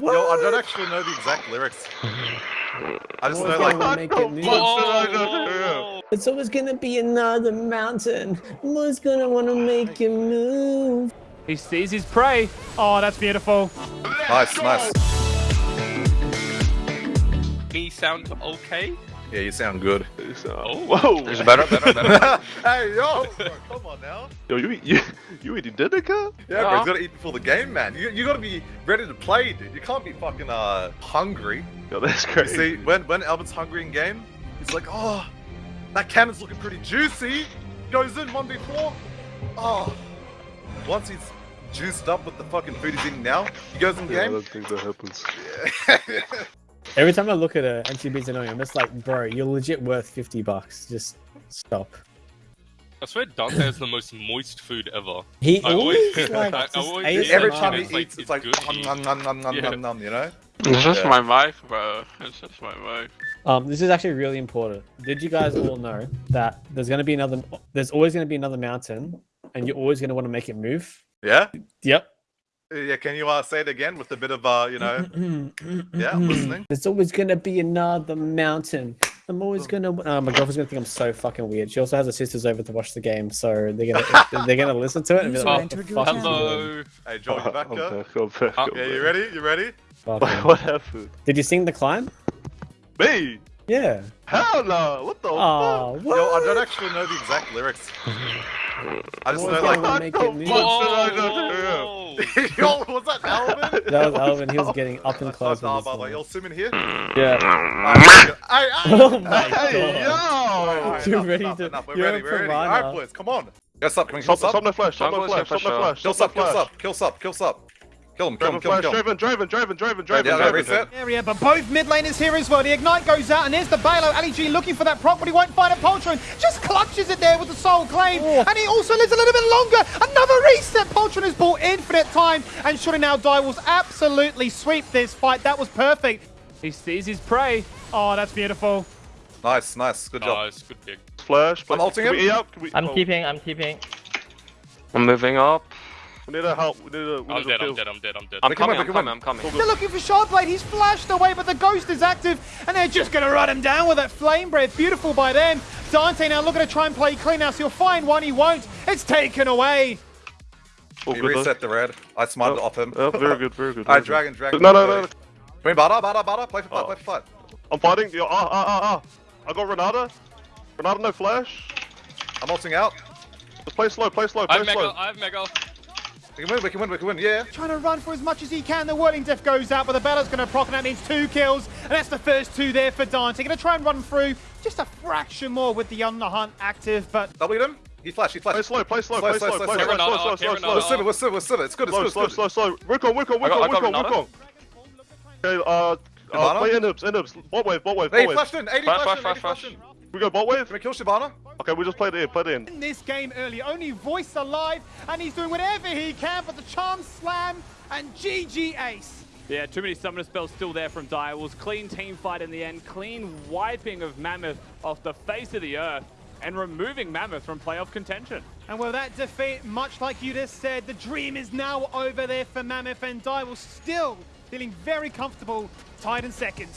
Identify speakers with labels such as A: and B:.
A: Yo, I don't actually know the exact lyrics. I just know
B: Always
A: like
B: gonna make it move.
C: Whoa!
B: It's always gonna be another mountain. I'm gonna wanna make it move.
D: He sees his prey. Oh, that's beautiful.
A: nice, nice.
C: Me sound okay?
A: Yeah, you sound good.
C: Oh.
E: Whoa!
C: There's better, better, better.
A: hey, yo, come on now.
E: Yo, you, you eating dinner, cut?
A: Yeah, bro, you gotta eat before the game, man. You, you gotta be ready to play, dude. You can't be fucking uh hungry.
E: Yo, that's
A: You
E: crazy.
A: see, when when Albert's hungry in game, he's like, oh, that cannon's looking pretty juicy. Goes in one before. Oh, once he's juiced up with the fucking food he's eating now, he goes in
E: yeah, I
A: game.
E: don't think that happens.
B: Every time I look at a NCB's annoying, I'm just like, bro, you're legit worth 50 bucks. Just stop.
C: I swear Dante has the most moist food ever.
B: He
C: I
B: always,
C: always-
B: like,
C: I always-
B: ASMR.
A: Every time he eats, it's
C: it's
A: like,
C: good.
A: nom, nom, nom, nom,
C: Yeah.
A: nom, nom, you know?
F: It's just
A: Yeah.
F: my wife, bro. It's just my wife.
B: Um, this is actually really important. Did you guys all know that there's gonna be another? There's always gonna be another mountain, and you're always gonna want to make it move.
A: Yeah?
B: Yep.
A: Yeah, can you uh, say it again with a bit of, uh, you know? Yeah, listening.
B: There's always gonna be another mountain. I'm always gonna. Oh, my girlfriend's gonna think I'm so fucking weird. She also has her sisters over to watch the game, so they're gonna they're gonna listen to it and be like, "What the fuck is he doing?"
C: Hello.
A: Hey, Joel, you back
E: I'm
A: there?
E: back, I'm back,
C: Uh,
E: I'm
A: Yeah, you ready? You ready?
B: Fuck
E: What, happened?
B: Did you sing the climb?
E: Me?
B: Yeah.
E: Hell no! What the
B: Oh,
E: fuck?
B: what?
A: Yo, I don't actually know the exact lyrics. I just
B: Always
A: know
B: gonna
A: like.
B: make it move.
C: Whoa!
A: Yo, was that Alvin?
B: That was Alvin. He was getting up and close.
A: not
B: with his
A: Alvin.
B: song.
A: You'll swim in here?
B: Yeah.
A: Alright, Hey,
B: Oh my
E: Hey,
B: god.
A: Alright,
E: yo!
B: You're ready
A: enough,
B: to-
A: enough. We're
B: you're
A: ready,
B: a
A: we're ready. Alright, boys, come on. Go sub, can we kill
E: Stop,
A: sub?
E: stop no flash, stop no flash, stop
F: for
E: no flash.
A: Kill
E: stop
A: sub, kill
E: flash.
A: sub, kill sub, kill sub. Kill him, kill
E: Draven
A: him, kill him,
E: flash,
A: kill him.
E: Draven, Draven, Draven, Draven, Draven,
A: Yeah,
E: Draven.
A: reset.
G: area, but both mid laners here as well. The ignite goes out, and there's the Balo. Ali G looking for that proc, but he won't find a Poltron. Just clutches it there with the soul claim, oh. and he also lives a little bit longer. Another reset. Poltron has bought infinite time, and surely now Dire Wolves absolutely sweep this fight. That was perfect.
D: He sees his prey. Oh, that's beautiful.
A: Nice, nice, good job.
C: Nice, good pick.
E: Flash.
A: I'm ulting him.
E: we out? Can we-
H: I'm
E: oh,
H: keeping, I'm keeping.
F: I'm moving up.
E: We need a help. We need a. We
C: I'm
E: need
C: dead,
E: a
C: I'm dead, I'm dead, I'm dead.
F: I'm
A: Pick him
F: coming,
A: up,
F: I'm coming,
A: up.
F: I'm coming.
G: They're looking for Shardblade. He's flashed away, but the Ghost is active, and they're just going to run him down with that Flame Breath. Beautiful by them. Dante now looking to try and play clean now, so he'll find one. He won't. It's taken away.
E: Oh,
A: He
E: good luck.
A: reset the red. I smited
E: Oh,
A: off him.
E: Oh, very good, very good.
A: Alright,
E: very good.
A: dragon, dragon.
E: No, no, no. no.
A: Come Bada, Bada, Bada. Play for fight,
E: Oh.
A: play for fight.
E: I'm fighting. Yo, ah, ah, ah, ah. I got Renata. Renata, no flash.
A: I'm ulting out.
E: Just play slow, play slow,
C: I
E: play
C: have
E: slow.
C: Mega, I have Mega.
A: We can win, we can win, we can win, yeah.
G: Trying to run for as much as he can. The Whirling Death goes out, but the Bella's going to proc, and that means two kills. And that's the first two there for Dante. Going to try and run through just a fraction more with the On the Hunt active, but
A: Double him. He flashed, he flashed.
E: Play
A: flashed.
E: slow, play slow,
A: Slow,
E: play
A: slow,
E: slow,
A: slow,
E: play
A: slow.
E: slow, slow,
C: Renata,
E: slow,
C: okay,
E: slow,
C: Renata.
E: slow.
A: We're civic, we're civic, we're civic. It's good, it's
E: Slow,
A: good,
E: slow,
A: it's good.
E: slow, slow. Wickham, Wickham,
F: I got- I
E: Wickham,
F: got
E: Wickham,
F: Renata.
E: Wickham. Okay, uh, uh,
A: Hibana?
E: play Inhibs, Inhibs. Bot wave, bot wave,
A: Hey,
E: bot wave.
A: flashed in. 80
F: Flash,
A: flashed in,
F: flash,
A: 80
F: flash,
A: flashed in.
E: We go bot wave?
A: Can we kill Shyvana?
E: Okay, we just played it in, played it in.
G: in this game early, only Voice alive, and he's doing whatever he can, for the Charm Slam and GG Ace.
D: Yeah, too many summoner spells still there from Direwolves. Clean team fight in the end. Clean wiping of Mammoth off the face of the earth and removing Mammoth from playoff contention.
G: And with that defeat, much like you just said, the dream is now over there for Mammoth, and Dire Wolves still feeling very comfortable, tied in second.